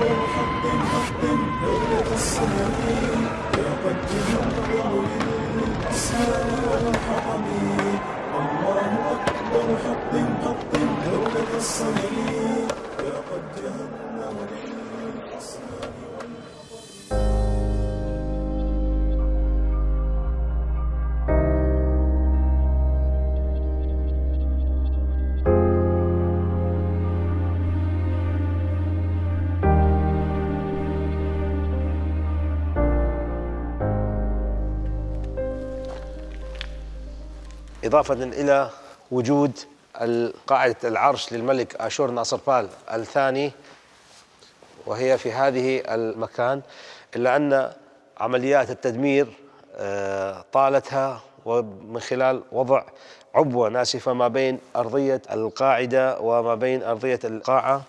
I'm gonna hop in, hop in, hold it, it's a need إضافة إلى وجود قاعدة العرش للملك آشور ناصر بال الثاني وهي في هذه المكان إلا أن عمليات التدمير آه، طالتها ومن خلال وضع عبوة ناسفة ما بين أرضية القاعدة وما بين أرضية القاعة.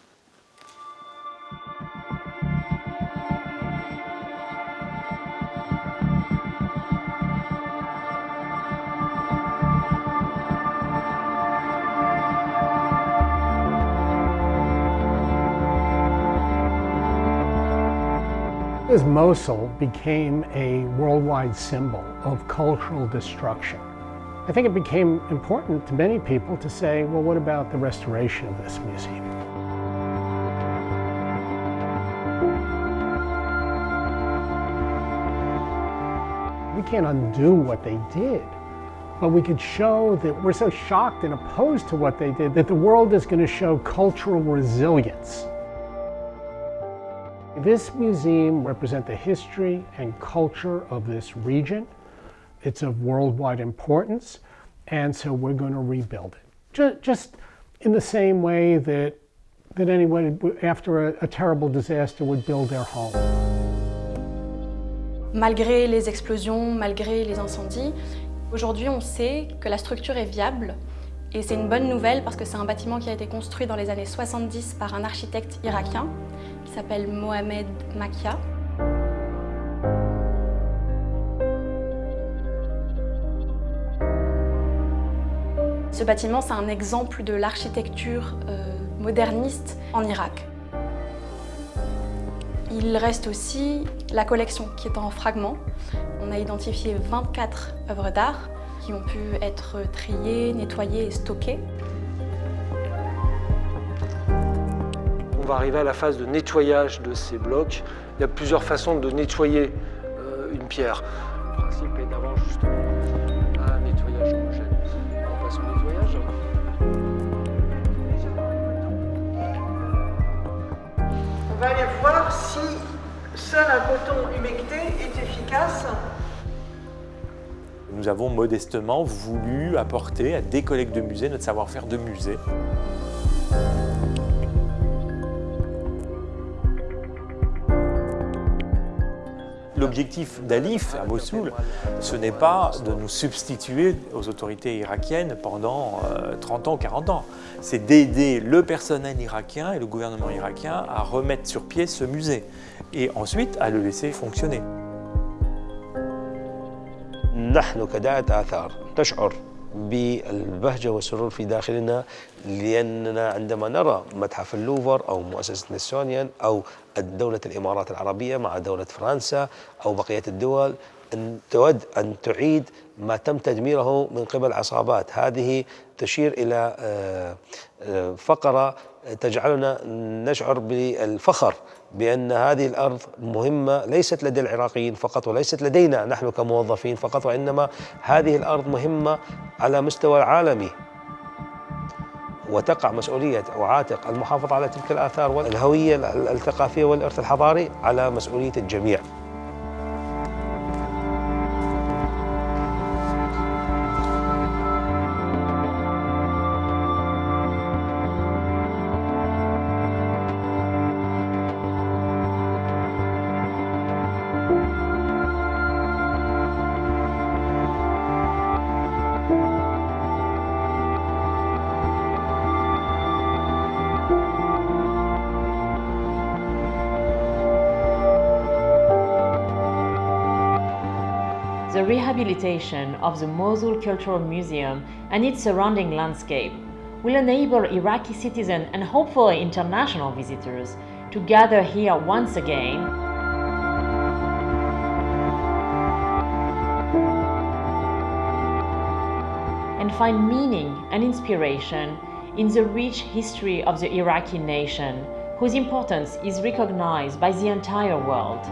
As Mosul became a worldwide symbol of cultural destruction, I think it became important to many people to say, well, what about the restoration of this museum? We can't undo what they did, but we could show that we're so shocked and opposed to what they did that the world is going to show cultural resilience. This museum represents the history and culture of this region. It's of worldwide importance, and so we're going to rebuild it. Just, in the same way that, that anyone after a, a terrible disaster would build their home. Malgré les explosions, malgré les incendies, aujourd'hui on sait que la structure est viable et c'est une bonne nouvelle parce que c'est un bâtiment qui a été construit dans les années 70 par un architecte irakien s'appelle Mohamed Makia. Ce bâtiment, c'est un exemple de l'architecture euh, moderniste en Irak. Il reste aussi la collection qui est en fragments. On a identifié 24 œuvres d'art qui ont pu être triées, nettoyées et stockées. Va arriver à la phase de nettoyage de ces blocs. Il y a plusieurs façons de nettoyer euh, une pierre. Le principe est d'avoir justement un nettoyage homogène. On passe au nettoyage. On va aller voir si seul un coton humecté est efficace. Nous avons modestement voulu apporter à des collègues de musée notre savoir-faire de musée. L'objectif d'Alif à Mossoul, ce n'est pas de nous substituer aux autorités irakiennes pendant 30 euh, ans, 40 ans. C'est d'aider le personnel irakien et le gouvernement irakien à remettre sur pied ce musée et ensuite à le laisser fonctionner. بالبهجة والسرور في داخلنا لأننا عندما نرى متحف اللوفر أو مؤسسة نسونيان أو دولة الإمارات العربية مع دولة فرنسا أو بقية الدول أن تود أن تعيد ما تم تدميره من قبل عصابات. هذه تشير إلى آه، آه، فقرة تجعلنا نشعر بالفخر بأن هذه الأرض مهمة ليست لدى العراقيين فقط وليست لدينا نحن كموظفين فقط وإنما هذه الأرض مهمة على مستوى العالمي. وتقع مسؤولية أو عاتق المحافظة على تلك الآثار والهوية الثقافية والإرث الحضاري على مسؤولية الجميع. the rehabilitation of the Mosul Cultural Museum and its surrounding landscape will enable Iraqi citizens and hopefully international visitors to gather here once again and find meaning and inspiration in the rich history of the Iraqi nation, whose importance is recognized by the entire world.